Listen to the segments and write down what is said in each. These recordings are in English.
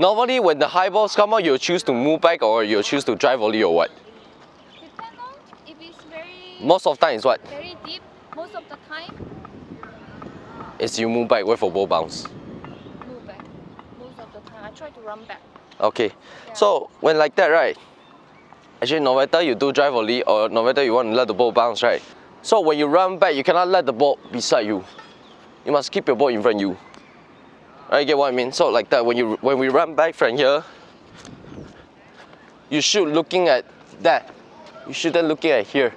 Normally, when the high balls come out, you'll choose to move back or you'll choose to drive volley or what? If it's very Most of the time is what? very deep. Most of the time, uh, Is you move back, wait for ball bounce. move back. Most of the time, I try to run back. Okay. So when like that, right? Actually, no matter you do drive volley or no matter you want to let the ball bounce, right? So when you run back, you cannot let the ball beside you. You must keep your ball in front of you. I get what I mean? So like that, when, you, when we run back from here, you should looking at that. You shouldn't looking at here.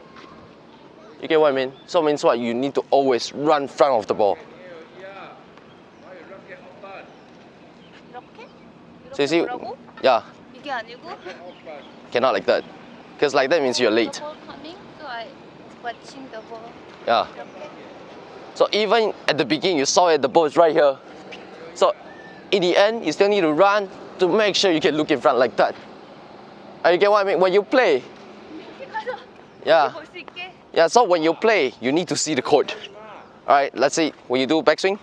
You get what I mean? So means what? You need to always run front of the ball. So you see, yeah. Cannot like that. Because like that means you're late. Yeah. So even at the beginning, you saw it, the ball is right here. So in the end, you still need to run to make sure you can look in front like that. And you get what I mean? When you play, yeah, yeah. So when you play, you need to see the court. All right. Let's see. When you do backswing,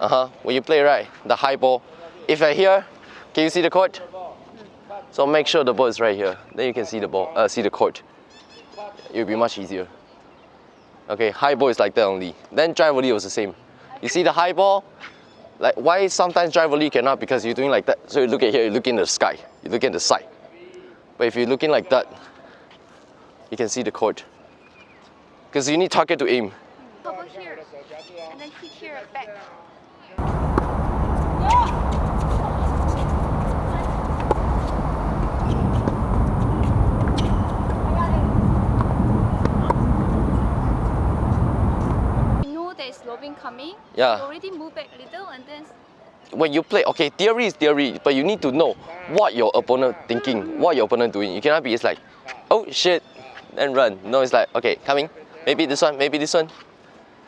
uh huh. When you play right, the high ball. If you're here, can you see the court? So make sure the ball is right here. Then you can see the ball. Uh, see the court. It'll be much easier. Okay. High ball is like that only. Then drive volley was the same. You see the high ball, like why sometimes drive volley cannot because you're doing like that. So you look at here, you look in the sky, you look at the side. But if you're looking like that, you can see the court. Because you need target to aim. Cover here, and then hit here back. You know lobbing coming. Yeah. You already move back a little and then When you play, okay, theory is theory, but you need to know what your opponent thinking, what your opponent doing. You cannot be it's like, oh shit, and run. No, it's like, okay, coming. Maybe this one, maybe this one.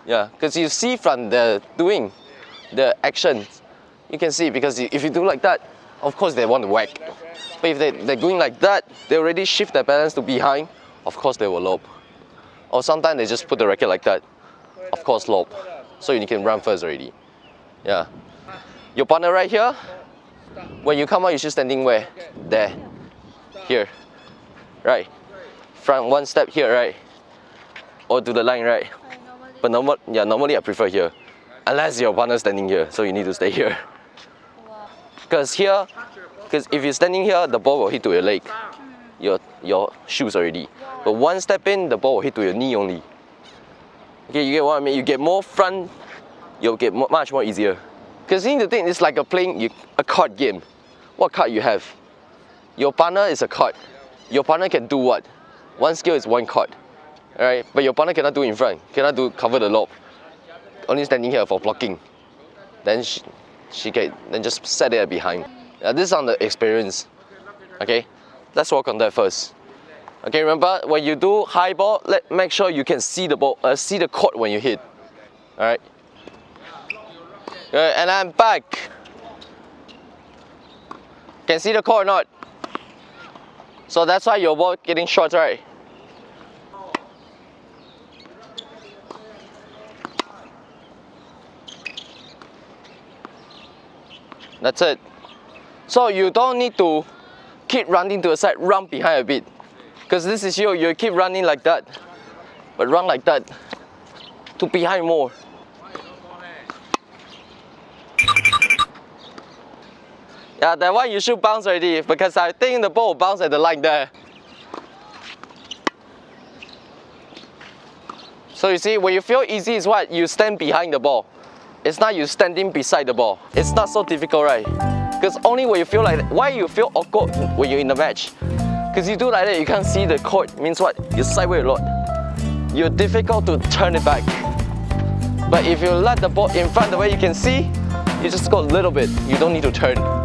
Yeah, because you see from the doing, the action, you can see because if you do like that, of course they want to whack. But if they, they're going like that, they already shift their balance to behind, of course they will lob. Or sometimes they just put the racket like that, of course lob. So you can run first already. Yeah. Your partner right here, when you come out, you should standing where? There. Here. Right. Front one step here, right? Or to the line, right? But normal, yeah, normally I prefer here. Unless your partner standing here, so you need to stay here. Because here, because if you're standing here, the ball will hit to your leg, your your shoes already. But one step in, the ball will hit to your knee only. Okay, you get what I mean? You get more front, you'll get much more easier. Because you need to think it's like a playing you, a card game. What card you have? Your partner is a card. Your partner can do what? One skill is one card. Alright? But your partner cannot do in front, cannot do cover the lob. Only standing here for blocking. Then she, she can then just set it behind. Uh, this is on the experience. Okay, let's work on that first. Okay, remember when you do high ball, let make sure you can see the ball, uh, see the court when you hit. All right. Good, and I'm back. Can see the court or not? So that's why your ball getting short, right? That's it. So you don't need to keep running to the side, run behind a bit. Because this is you, you keep running like that. But run like that. To behind more. Yeah, that one you should bounce already because I think the ball bounce at the line there. So you see, when you feel easy is what? You stand behind the ball. It's not you standing beside the ball. It's not so difficult, right? Because only when you feel like why you feel awkward when you're in the match? Because you do like that, you can't see the court. Means what? You sideways a lot. You're difficult to turn it back. But if you let the ball in front the way you can see, you just go a little bit. You don't need to turn.